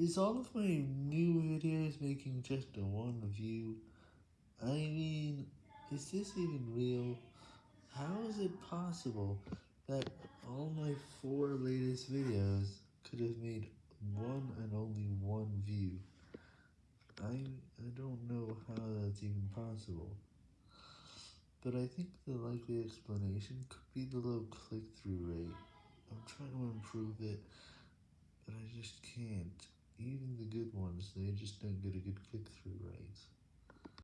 Is all of my new videos making just one view? I mean, is this even real? How is it possible that all my four latest videos could have made one and only one view? I, I don't know how that's even possible. But I think the likely explanation could be the low click-through rate. I'm trying to improve it, but I just can't. Even the good ones, they just don't get a good click-through.